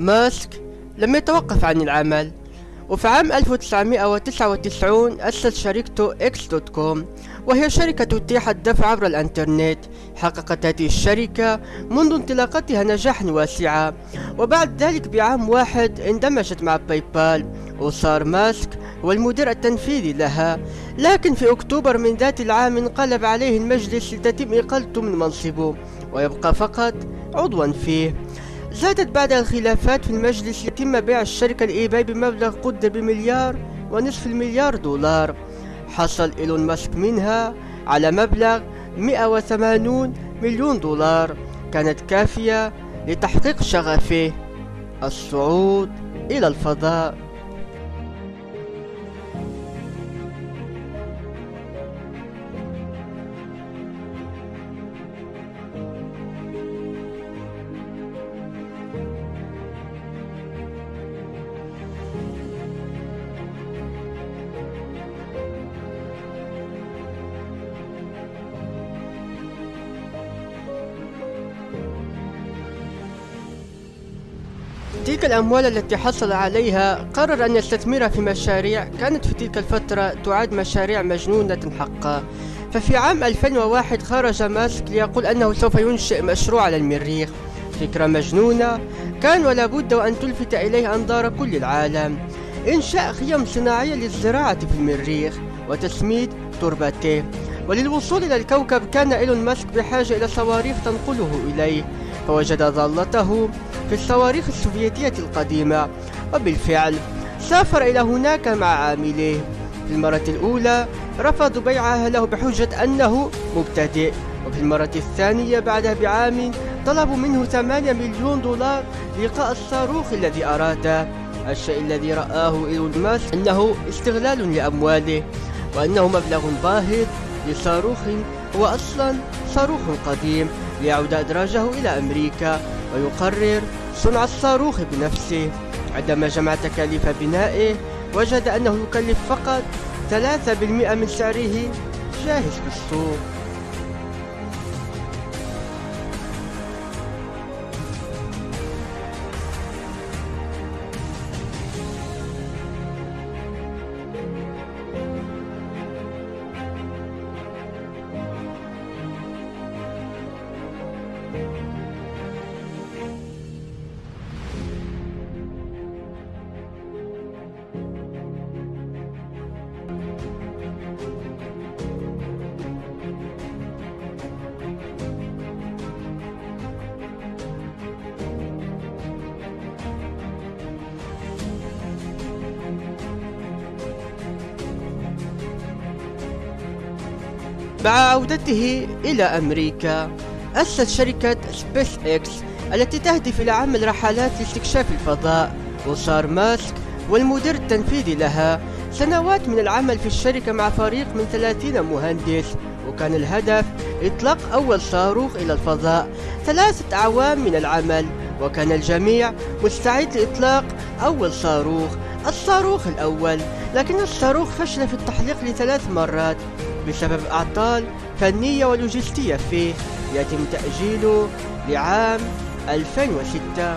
ماسك لم يتوقف عن العمل. وفي عام 1999 أسس شركته X dot com وهي شركة تتيح الدفع عبر الإنترنت. حققت هذه الشركة منذ انطلاقتها نجاحا واسعا وبعد ذلك بعام واحد اندمجت مع باي بال وصار ماسك هو المدير التنفيذي لها. لكن في أكتوبر من ذات العام انقلب عليه المجلس لتتم إقالته من منصبه ويبقى فقط عضوا فيه. زادت بعد الخلافات في المجلس يتم بيع الشركة الإيباي بمبلغ قدر بمليار ونصف المليار دولار. حصل إيلون ماسك منها على مبلغ 180 مليون دولار. كانت كافية لتحقيق شغفه. الصعود إلى الفضاء. تلك الأموال التي حصل عليها قرر أن يستثمرها في مشاريع كانت في تلك الفترة تعد مشاريع مجنونة حقا. ففي عام 2001 خرج ماسك ليقول أنه سوف ينشئ مشروع على المريخ. فكرة مجنونة كان ولا بد وأن تلفت إليه أنظار كل العالم. إنشاء خيم صناعية للزراعة في المريخ وتسميد تربته. وللوصول إلى الكوكب كان إيلون ماسك بحاجة إلى صواريخ تنقله إليه. فوجد ضالته في الصواريخ السوفيتية القديمة وبالفعل سافر إلى هناك مع عامليه في المرة الأولى رفضوا بيعها له بحجة أنه مبتدئ وفي المرة الثانية بعدها بعام طلبوا منه 8 مليون دولار لقاء الصاروخ الذي أراده. الشيء الذي رآه إيلون ماسك أنه استغلال لأمواله وأنه مبلغ باهظ لصاروخ هو أصلا صاروخ قديم ليعود أدراجه إلى أمريكا. ويقرر صنع الصاروخ بنفسه. عندما جمع تكاليف بنائه وجد أنه يكلف فقط 3% من سعره. جاهز بالسوق. مع عودته إلى أمريكا. أسس شركة سبيس إكس التي تهدف إلى عمل رحلات لاستكشاف الفضاء وصار ماسك والمدير التنفيذي لها. سنوات من العمل في الشركة مع فريق من 30 مهندس وكان الهدف إطلاق أول صاروخ إلى الفضاء. ثلاثة أعوام من العمل وكان الجميع مستعد لإطلاق أول صاروخ الصاروخ الأول. لكن الصاروخ فشل في التحليق لثلاث مرات بسبب أعطال فنية ولوجستية فيه يتم تأجيله لعام 2006